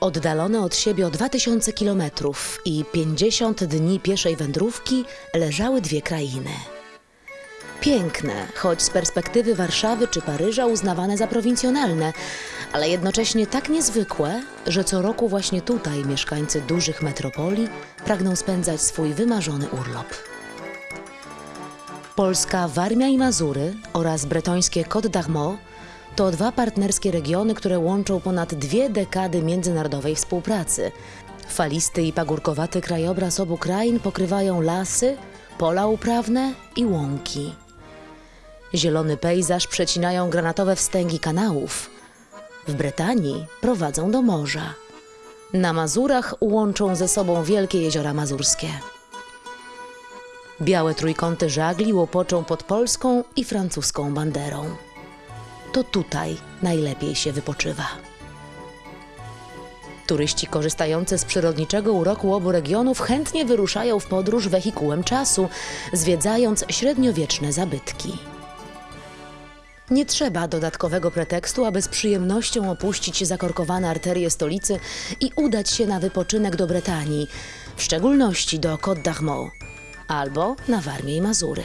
Oddalone od siebie o 2000 kilometrów i 50 dni pieszej wędrówki leżały dwie krainy. Piękne, choć z perspektywy Warszawy czy Paryża uznawane za prowincjonalne, ale jednocześnie tak niezwykłe, że co roku właśnie tutaj mieszkańcy dużych metropolii pragną spędzać swój wymarzony urlop. Polska Warmia i Mazury oraz bretońskie Côte d'Armor to dwa partnerskie regiony, które łączą ponad dwie dekady międzynarodowej współpracy. Falisty i pagórkowaty krajobraz obu krain pokrywają lasy, pola uprawne i łąki. Zielony pejzaż przecinają granatowe wstęgi kanałów. W Bretanii prowadzą do morza. Na Mazurach łączą ze sobą wielkie jeziora mazurskie. Białe trójkąty żagli łopoczą pod polską i francuską banderą. To tutaj najlepiej się wypoczywa. Turyści korzystający z przyrodniczego uroku obu regionów chętnie wyruszają w podróż wehikułem czasu, zwiedzając średniowieczne zabytki. Nie trzeba dodatkowego pretekstu, aby z przyjemnością opuścić zakorkowane arterie stolicy i udać się na wypoczynek do Bretanii, w szczególności do Côte d'Armor albo na Warmię i Mazury.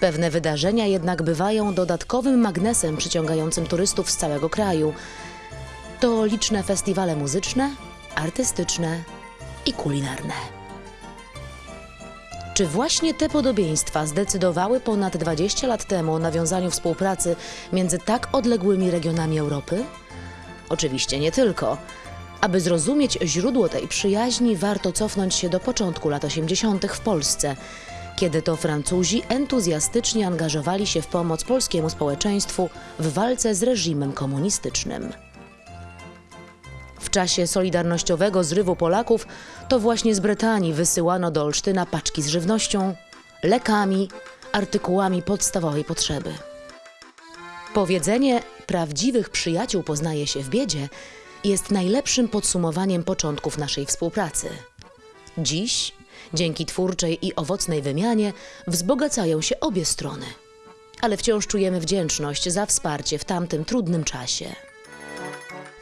Pewne wydarzenia jednak bywają dodatkowym magnesem przyciągającym turystów z całego kraju. To liczne festiwale muzyczne, artystyczne i kulinarne. Czy właśnie te podobieństwa zdecydowały ponad 20 lat temu o nawiązaniu współpracy między tak odległymi regionami Europy? Oczywiście nie tylko. Aby zrozumieć źródło tej przyjaźni, warto cofnąć się do początku lat 80. w Polsce, kiedy to Francuzi entuzjastycznie angażowali się w pomoc polskiemu społeczeństwu w walce z reżimem komunistycznym. W czasie solidarnościowego zrywu Polaków to właśnie z Brytanii wysyłano do Olsztyna paczki z żywnością, lekami, artykułami podstawowej potrzeby. Powiedzenie prawdziwych przyjaciół poznaje się w biedzie jest najlepszym podsumowaniem początków naszej współpracy. Dziś, dzięki twórczej i owocnej wymianie, wzbogacają się obie strony. Ale wciąż czujemy wdzięczność za wsparcie w tamtym trudnym czasie.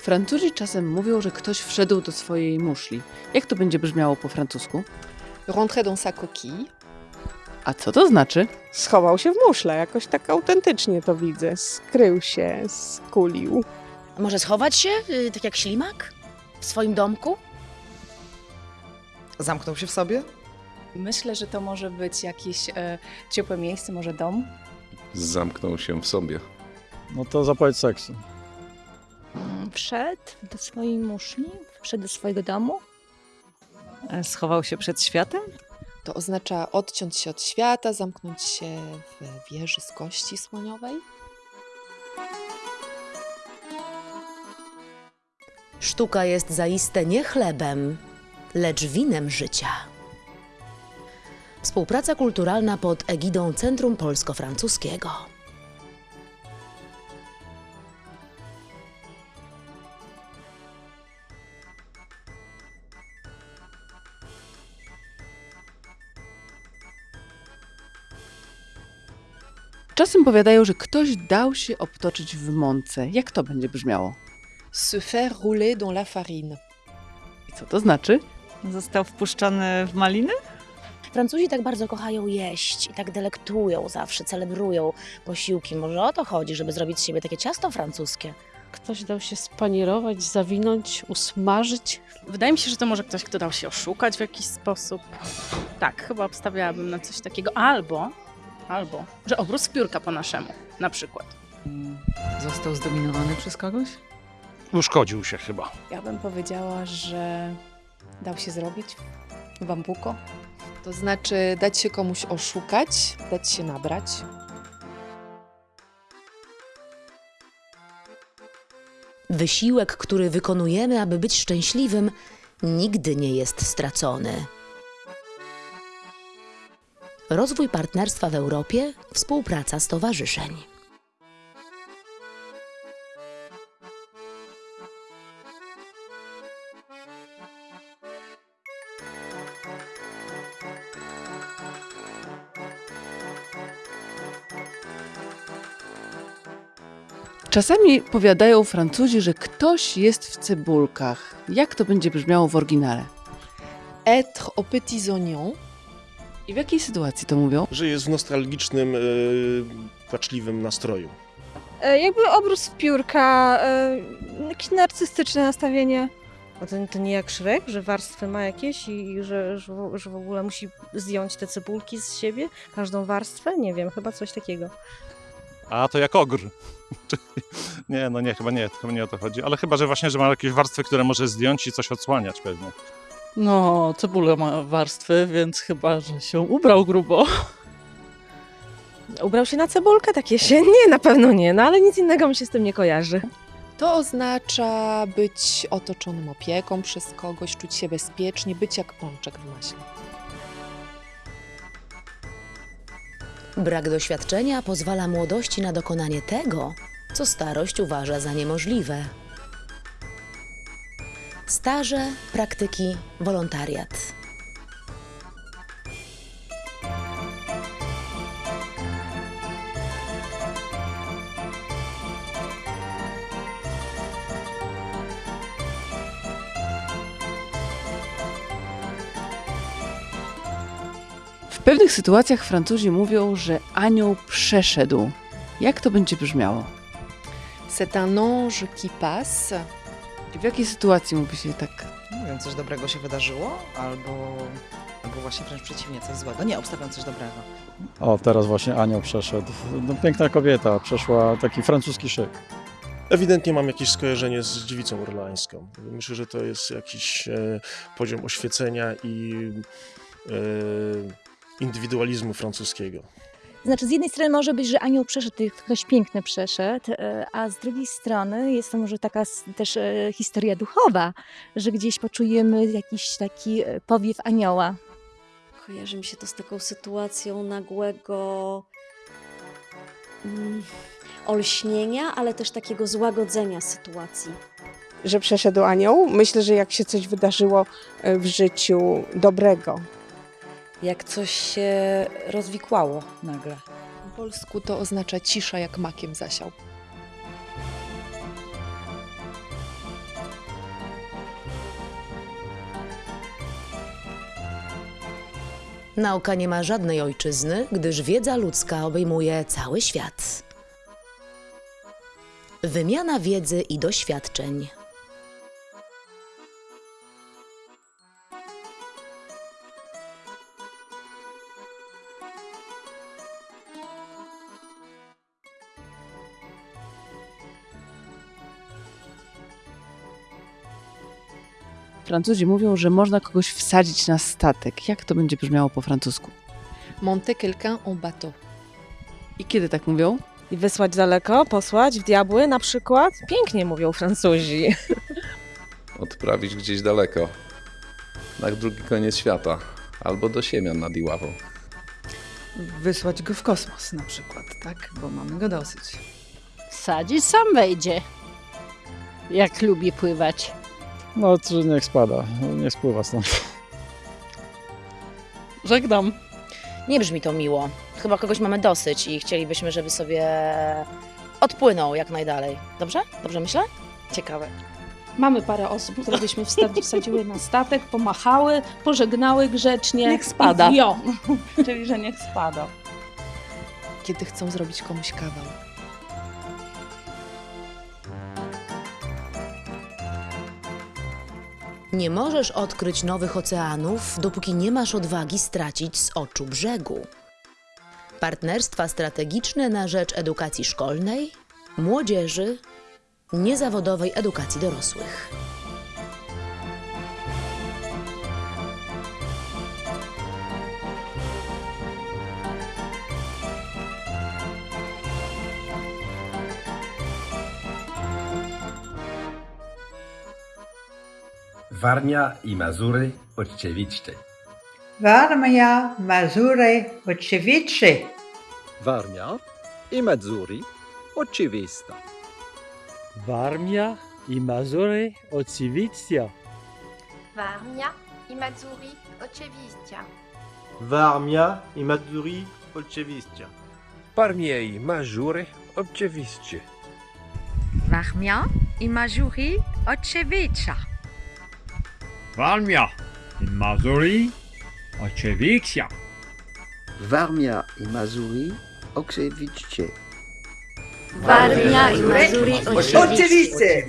Francuzi czasem mówią, że ktoś wszedł do swojej muszli. Jak to będzie brzmiało po francusku? rentrer dans sa coquille. A co to znaczy? Schował się w muszle, jakoś tak autentycznie to widzę. Skrył się, skulił. Może schować się, y, tak jak ślimak? W swoim domku? Zamknął się w sobie? Myślę, że to może być jakieś e, ciepłe miejsce, może dom. Zamknął się w sobie. No to zapowiedź seksu. Wszedł do swojej muszli, wszedł do swojego domu. E, Schował się przed światem? To oznacza odciąć się od świata, zamknąć się w wieży z kości słoniowej. Sztuka jest zaiste nie chlebem, lecz winem życia. Współpraca kulturalna pod egidą Centrum Polsko-Francuskiego. Czasem powiadają, że ktoś dał się obtoczyć w mące. Jak to będzie brzmiało? Se faire rouler dans la farine. I co to znaczy? Został wpuszczony w maliny? Francuzi tak bardzo kochają jeść i tak delektują zawsze, celebrują posiłki. Może o to chodzi, żeby zrobić z siebie takie ciasto francuskie. Ktoś dał się spanierować, zawinąć, usmażyć. Wydaje mi się, że to może ktoś, kto dał się oszukać w jakiś sposób. Tak, chyba obstawiałabym na coś takiego. Albo, albo, że obróz piórka po naszemu, na przykład. Został zdominowany przez kogoś? Uszkodził się chyba. Ja bym powiedziała, że dał się zrobić w bambuko. To znaczy dać się komuś oszukać, dać się nabrać. Wysiłek, który wykonujemy, aby być szczęśliwym, nigdy nie jest stracony. Rozwój partnerstwa w Europie, współpraca stowarzyszeń. Czasami powiadają Francuzi, że ktoś jest w cebulkach. Jak to będzie brzmiało w oryginale? Être aux petits oignons. I w jakiej sytuacji to mówią? Że jest w nostalgicznym, e, płaczliwym nastroju. E, jakby obrus w piórka, e, jakieś narcystyczne nastawienie. A to, to nie jak Szrek, że warstwy ma jakieś i, i że, że, w- że w ogóle musi zdjąć te cebulki z siebie, każdą warstwę? Nie wiem, chyba coś takiego. A to jak ogr. nie, no nie, chyba nie, chyba nie o to chodzi. Ale chyba, że właśnie, że ma jakieś warstwy, które może zdjąć i coś odsłaniać pewnie. No, cebula ma warstwy, więc chyba, że się ubrał grubo. Ubrał się na cebulkę takie się? Nie, na pewno nie, no ale nic innego mi się z tym nie kojarzy. To oznacza być otoczonym opieką przez kogoś, czuć się bezpiecznie, być jak pączek w maśle. Brak doświadczenia pozwala młodości na dokonanie tego, co starość uważa za niemożliwe. Staże, praktyki, wolontariat. W pewnych sytuacjach Francuzi mówią, że anioł przeszedł. Jak to będzie brzmiało? C'est un ange qui passe. W jakiej sytuacji mówi się tak? Nie wiem, coś dobrego się wydarzyło, albo, albo właśnie wręcz przeciwnie, coś złego. Nie, obstawiam coś dobrego. O, teraz właśnie anioł przeszedł. No, piękna kobieta, przeszła taki francuski szyk. Ewidentnie mam jakieś skojarzenie z dziewicą orleańską. Myślę, że to jest jakiś e, poziom oświecenia i e, indywidualizmu francuskiego. Znaczy, z jednej strony może być, że anioł przeszedł, ktoś piękny przeszedł, e, a z drugiej strony jest to może taka też e, historia duchowa, że gdzieś poczujemy jakiś taki e, powiew anioła. Kojarzy mi się to z taką sytuacją nagłego mm, olśnienia, ale też takiego złagodzenia sytuacji. Że przeszedł anioł? Myślę, że jak się coś wydarzyło w życiu dobrego. Jak coś się rozwikłało nagle. Po polsku to oznacza cisza jak makiem zasiał. Nauka nie ma żadnej ojczyzny, gdyż wiedza ludzka obejmuje cały świat. Wymiana wiedzy i doświadczeń. Francuzi mówią, że można kogoś wsadzić na statek. Jak to będzie brzmiało po francusku? Monter quelqu'un en bateau. I kiedy tak mówią? I wysłać daleko, posłać w diabły na przykład? Pięknie mówią Francuzi. Odprawić gdzieś daleko. Na drugi koniec świata. Albo do Siemian nad Iławą. Wysłać go w kosmos na przykład, tak? Bo mamy go dosyć. Wsadzić sam wejdzie. Jak lubi pływać. No, czy niech spada, nie spływa stąd. Żegnam. Nie brzmi to miło. Chyba kogoś mamy dosyć i chcielibyśmy, żeby sobie odpłynął jak najdalej. Dobrze? Dobrze myślę? Ciekawe. Mamy parę osób, które byśmy wsadzi- wsadziły na statek, pomachały, pożegnały grzecznie. Niech spada. I wio. Czyli, że niech spada. Kiedy chcą zrobić komuś kawał. Nie możesz odkryć nowych oceanów, dopóki nie masz odwagi stracić z oczu brzegu. Partnerstwa strategiczne na rzecz edukacji szkolnej, młodzieży, niezawodowej edukacji dorosłych. Warmia i Mazury oczywiście. Warmia, Mazury, oczywiście. Warmia i Mazury oczywista. Warmia i Mazury oczywiście. Warmia i Mazury oczywiście. Warmia i Mazury oczywiście. Warmia i Mazury oczywiście. Warmia i Mazury oczywiście. Warmia i Mazury oczywiście. Warmia i Mazury oczywiście. Warmia i Mazury Oczywiście.